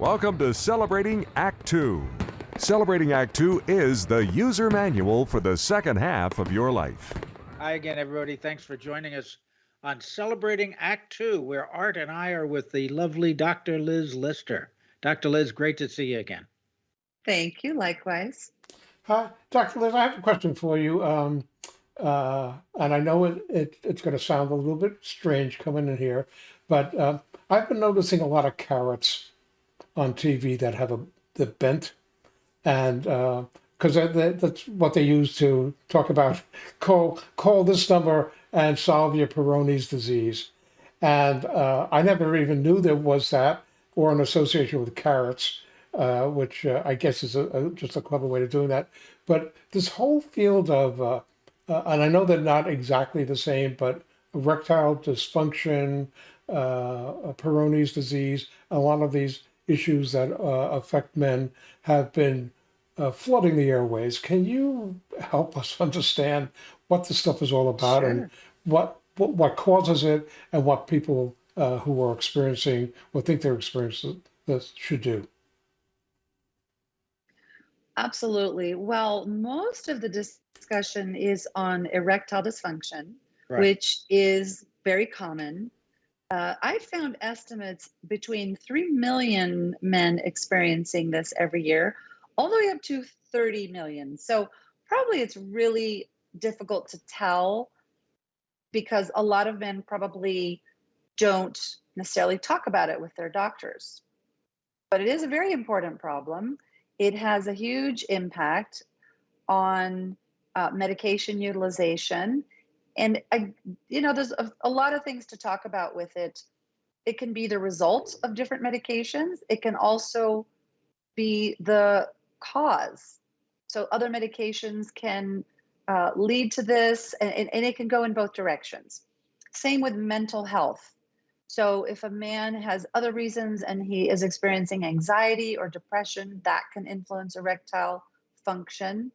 Welcome to Celebrating Act Two. Celebrating Act Two is the user manual for the second half of your life. Hi again, everybody. Thanks for joining us on Celebrating Act Two, where Art and I are with the lovely Dr. Liz Lister. Dr. Liz, great to see you again. Thank you. Likewise. Hi, Dr. Liz, I have a question for you. Um, uh, and I know it, it it's going to sound a little bit strange coming in here, but uh, I've been noticing a lot of carrots on TV that have a the bent, and because uh, that, that's what they use to talk about call call this number and solve your Peyronie's disease, and uh, I never even knew there was that or an association with carrots, uh, which uh, I guess is a, a, just a clever way of doing that. But this whole field of uh, uh, and I know they're not exactly the same, but erectile dysfunction, uh, Peyronie's disease, a lot of these issues that uh, affect men have been uh, flooding the airways. Can you help us understand what this stuff is all about sure. and what, what, what causes it and what people uh, who are experiencing or think they're experiencing this should do? Absolutely. Well, most of the discussion is on erectile dysfunction, right. which is very common. Uh, I found estimates between 3 million men experiencing this every year, all the way up to 30 million. So, probably it's really difficult to tell because a lot of men probably don't necessarily talk about it with their doctors. But it is a very important problem. It has a huge impact on uh, medication utilization and I, you know there's a, a, lot of things to talk about with it. It can be the result of different medications. It can also be the cause. So other medications can uh, lead to this and, and, and it can go in both directions. Same with mental health. So if a man has other reasons and he is experiencing anxiety or depression that can influence erectile function.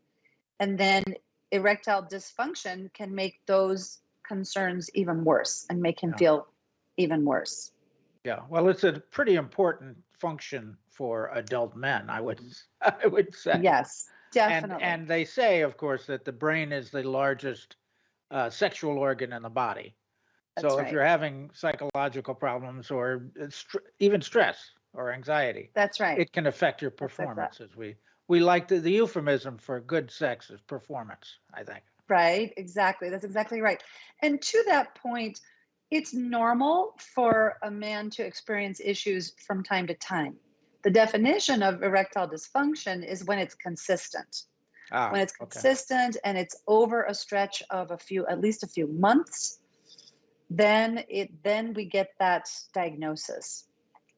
And then erectile dysfunction can make those concerns even worse and make him yeah. feel even worse. Yeah, well, it's a pretty important function for adult men, I would I would say. Yes, definitely. And, and they say, of course, that the brain is the largest uh, sexual organ in the body. That's so right. if you're having psychological problems or st- even stress or anxiety, that's right. It can affect your performance, as we we like the, the euphemism for good sex is performance, I think. Right, exactly. That's exactly right. And to that point, it's normal for a man to experience issues from time to time. The definition of erectile dysfunction is when it's consistent. Ah, when it's consistent okay. and it's over a stretch of a few, at least a few months, then it then we get that diagnosis.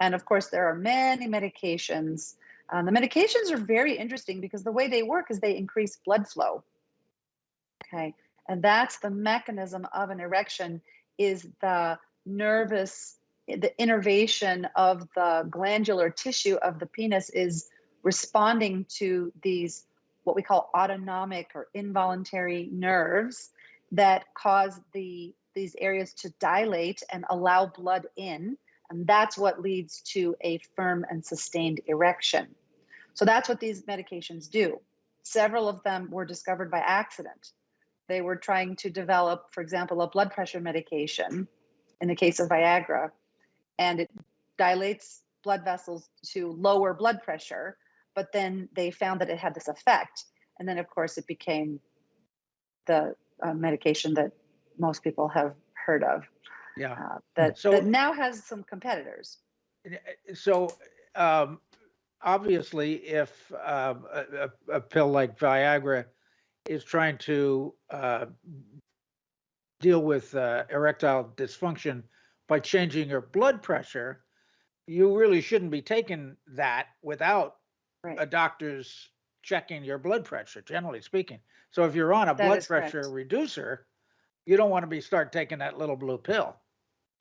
And of course, there are many medications um, the medications are very interesting because the way they work is they increase blood flow. Okay, and that's the mechanism of an erection is the nervous, the innervation of the glandular tissue of the penis is responding to these what we call autonomic or involuntary nerves that cause the these areas to dilate and allow blood in and that's what leads to a firm and sustained erection. So that's what these medications do. Several of them were discovered by accident. They were trying to develop, for example, a blood pressure medication in the case of Viagra, and it dilates blood vessels to lower blood pressure, but then they found that it had this effect. And then, of course, it became the uh, medication that most people have heard of yeah. Uh, that, so, that now has some competitors. So, um, obviously, if um, a, a, pill like Viagra is trying to uh, deal with uh, erectile dysfunction by changing your blood pressure, you really shouldn't be taking that without right. a doctor's checking your blood pressure, generally speaking. So if you're on a that blood pressure correct. reducer, you don't want to be start taking that little blue pill.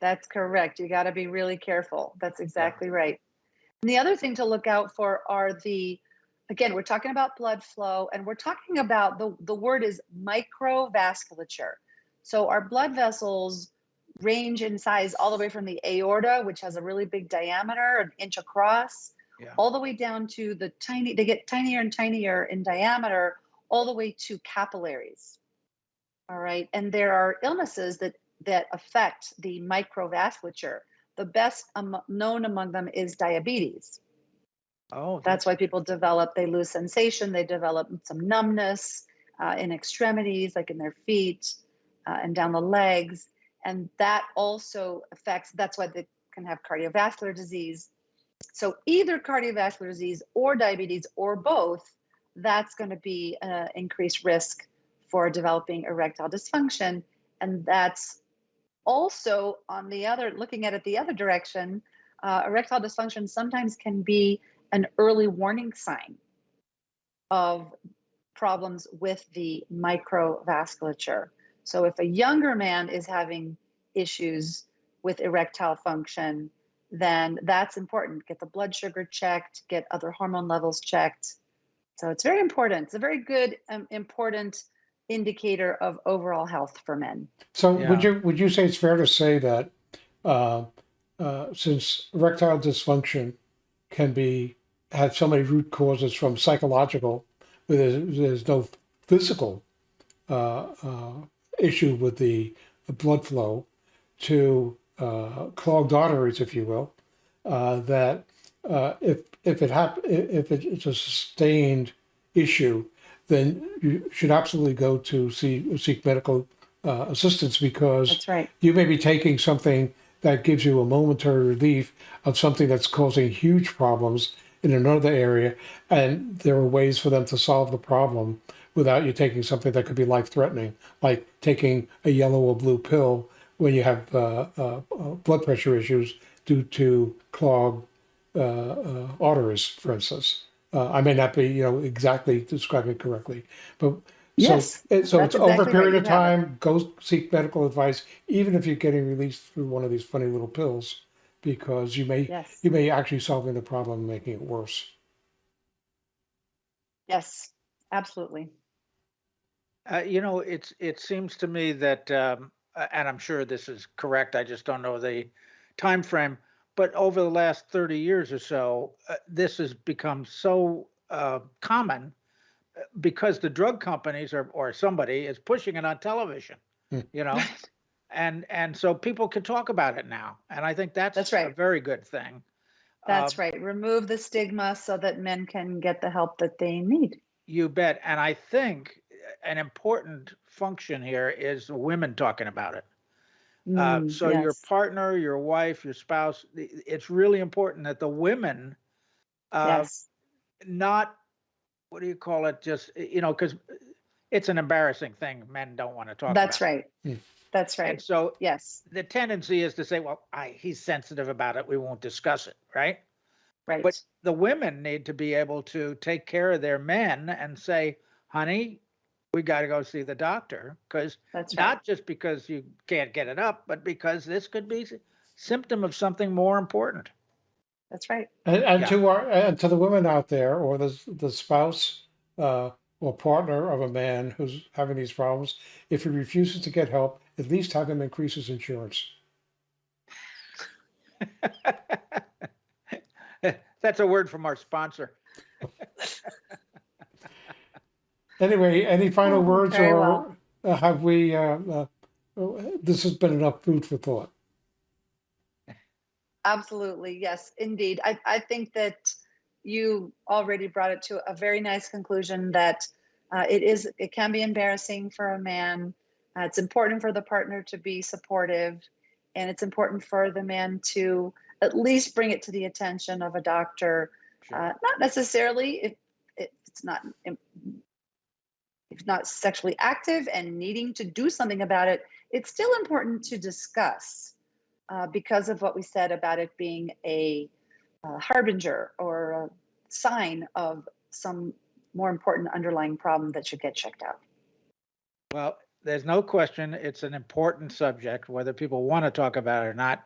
That's correct. You got to be really careful. That's exactly yeah. right. And the other thing to look out for are the, again, we're talking about blood flow and we're talking about the, the word is microvasculature. So our blood vessels range in size all the way from the aorta, which has a really big diameter, an inch across, Yeah. all the way down to the tiny, they get tinier and tinier in diameter, all the way to capillaries. All right. And there are illnesses that that affect the microvasculature. The best um, known among them is diabetes. Oh, That's why people develop, they lose sensation, they develop some numbness uh, in extremities, like in their feet uh, and down the legs. And that also affects, that's why they can have cardiovascular disease. So either cardiovascular disease or diabetes or both, that's going to be an increased risk for developing erectile dysfunction. And that's also on the other, looking at it the other direction, uh, erectile dysfunction sometimes can be an early warning sign of problems with the microvasculature. So if a younger man is having issues with erectile function, then that's important. Get the blood sugar checked, get other hormone levels checked. So it's very important. It's a very good, um, important indicator of overall health for men. So would you would you say it's fair to say that uh, uh, since erectile dysfunction can be have so many root causes from psychological, where there's, there's no physical uh, uh, issue with the, the blood flow, to uh, clogged arteries, if you will, uh, that uh, if if it hap- if it's a sustained issue, then you should absolutely go to see seek medical uh, assistance because That's right. you may be taking something that gives you a momentary relief of something that's causing huge problems in another area, and there are ways for them to solve the problem without you taking something that could be life threatening, like taking a yellow or blue pill when you have uh, uh, uh, blood pressure issues due to clogged uh, uh, arteries, for instance. Uh, I may not be, you know, exactly describing it correctly, but Yes, so, it- so that's it's over a exactly right. period of You have it. time. Go seek medical advice, even if you're getting released through one of these funny little pills, because you may Yes. you may actually solving the problem and making it worse. Yes, absolutely. Uh, you know, it's, it seems to me that, um, a- and I'm sure this is correct, I just don't know the time frame. But over the last 30 years or so, uh, this has become so uh, common uh, because the drug companies or, or somebody is pushing it on television, Hmm. you know? And, and so people can talk about it now. And I think that's That's right. a very good thing. That's Um, right. Remove the stigma so that men can get the help that they need. You bet. And I think uh, an important function here is women talking about it. Uh, Mm, so your partner, your wife, your spouse, it's really important that the women, uh, yes. not, what do you call it? Just, you know, because it's an embarrassing thing. Men don't want to talk That's about. right. Hmm. That's right. And so yes. the tendency is to say, well, I, he's sensitive about it. We won't discuss it. Right. Right. But the women need to be able to take care of their men and say, honey, we got to go see the doctor because That's right. not just because you can't get it up, but because this could be symptom of something more important. That's right. And, and Yeah. to our and to the women out there, or the the spouse uh, or partner of a man who's having these problems, if he refuses to get help, at least have him increase his insurance. That's a word from our sponsor. Anyway, any final words, very or well. uh, have we? Uh, uh, this has been enough food for thought. Absolutely. Yes, indeed. I, I think that you already brought it to a very nice conclusion that uh, it is it can be embarrassing for a man. Uh, it's important for the partner to be supportive, and it's important for the man to at least bring it to the attention of a doctor. Uh, not necessarily if, if it's not if not sexually active and needing to do something about it. It's still important to discuss uh, because of what we said about it being a, uh harbinger or a sign of some more important underlying problem that should get checked out. Well, there's no question it's an important subject, whether people want to talk about it or not.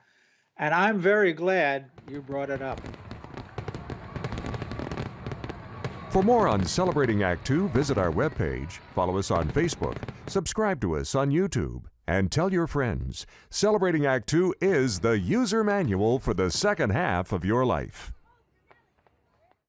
And I'm very glad you brought it up. For more on Celebrating Act Two, visit our webpage, follow us on Facebook, subscribe to us on YouTube, and tell your friends. Celebrating Act Two is the user manual for the second half of your life.